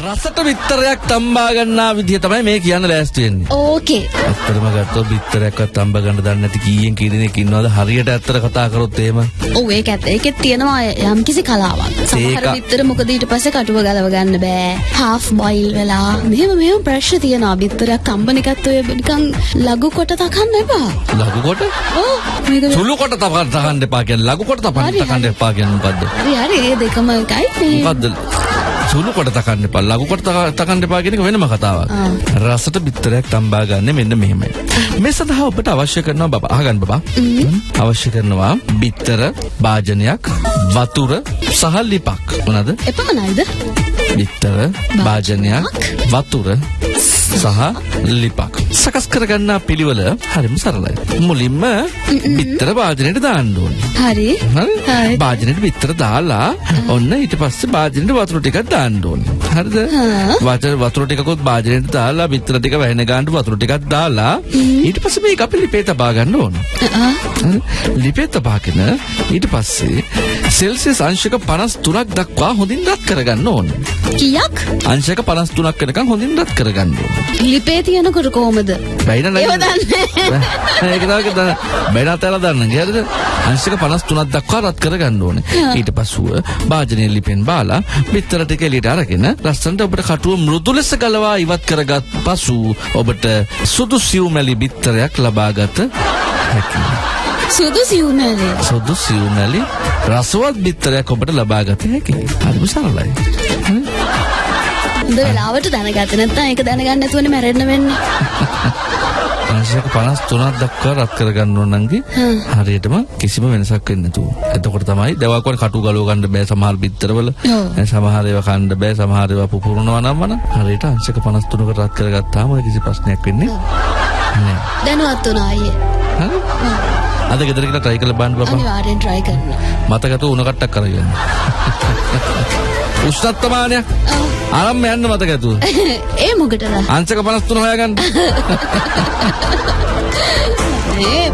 රසට බිත්තරයක් තම්බා ගන්නා විදිහ තමයි මේ කියන්න ලෑස්ති වෙන්නේ. ඕකේ. ඇත්තටම ගත්තොත් බිත්තරයක්වත් තම්බ ගන්න දන්නේ නැති කීයෙන් කී දෙනෙක් ඉන්නවද හරියට ඇත්තට කතා කරොත් එහෙම. ඔව් ඒක ඇත්ත. ඒකෙත් තියෙනවා යම්කිසි කලාවක්. සමහර බිත්තර මොකද ඊට පස්සේ කටුව ගලව ගන්න බෑ. half boil වෙලා. මෙහෙම මෙහෙම ප්‍රශ්න තියෙනවා. බිත්තරයක් තම්බන එකත් ඔය නිකන් ලඝු කොට තකන්න එපා. ලඝු කොට ඔව් සුළු කොට තකන්න එපා කියන්නේ ලඝු කොට තකන්න. එපා කියන්නේ මොකද්ද? හරි හරි ඒ දෙකම එකයි. මොකද්ද? සුළු කොට තකන්න එපා ලඝු කොට තක- තකන්න එපා කියන එක වෙනම කතාවක්. රසට බිත්තරයක් තම්බා ගන්න මෙන්න මෙහෙමයි. මේ සඳහා ඔබට අවශ්‍ය කරනවා බබා අහගන්න බබා. අවශ්‍ය කරනවා බිත්තර භාජනයක් වතුර සහ ලිපක්. මොනවාද? එපමණයිද? බිත්තර භාජනයක් වතුර සහ ලිපක් සකස් කරගන්නා පිළිවෙල හරිම සරලයි. මුලින්ම බිත්තර භාජනයට දාන්න ඕනේ. හරි. භාජනයට බිත්තර දාලා ඔන්න ඊට පස්සේ භාජනයට වතුර ටිකක් දාන්න ඕනේ හරිද වතුර වතුර ටිකකුත් භාජනයට දාලා බිත්තර ටික වැහෙන ගන්නට වතුර ටිකක් දාලා ඊට පස්සේ මේක අපි ලිපේ තබා ගන්න ඕන? ලිපේ තබාගෙන ඊට පස්සේ සෙල්සියස් අංශක 53ක් දක්වා හොඳින් රත් කරගන්න ඕනේ කීයක්? අංශක 53ක් වෙනකන් හොඳින් රත් කරගන්න ඕනේ. ලිපේ තියෙනකොට කොහමද? බැයින දන්නේ. ඒක තමයි. බැයින තැල දන්න. හරිද? අංශක 53ක් දක්වා රත් කරගන්න ඕනේ. ඊට පස්සුව භාජනයේ ලිපෙන් බාලා බිත්තර ටික එළියට අරගෙන ලස්සනට ඔබට කටුව මෘදු ලෙස ගලවා ඉවත් කරගත් පසු ඔබට සුදු සිව්මැලි බිත්තරයක් ලබාගත හැකියි. සුදු සිව්මැලේ. සුදු සිව්මැලි රසවත් බිත්තරයක් ඔබට ලබාගත හැකියි. හරිම සරලයි. හොඳ වෙලාවට දැනගත්තේ නැත්නම් ඒක දැනගන්න නැතුවනේ මැරෙන්න වෙන්නේ. අංශක 53ක් දක්වා රත් කරගන්න ඕන නංගි. හරියටම කිසිම වෙනසක් වෙන්නේ නැතුව. එතකොට තමයි දවල් කොට කටු ගලව ගන්න බෑ සමහර බිත්තරවල. සමහර ඒවා කන්න බෑ සමහර ඒවා පුපුරනවා නම් වන හරියට අංශක 53ක රත් කරගත්තාම ඔය කිසි ප්‍රශ්නයක් වෙන්නේ නෑ. දැනුවත් වුණා අයියේ. අද ගෙදර ගිහලා try කරලා බලන්න බබා. අනිවාර්යෙන් try කරන්න. මතකතු උණ කට්ටක් ආ. ආරම්භ යන්න මතකතු. ඒ මොකටද? අංශක 53 හොයාගන්න. ඒ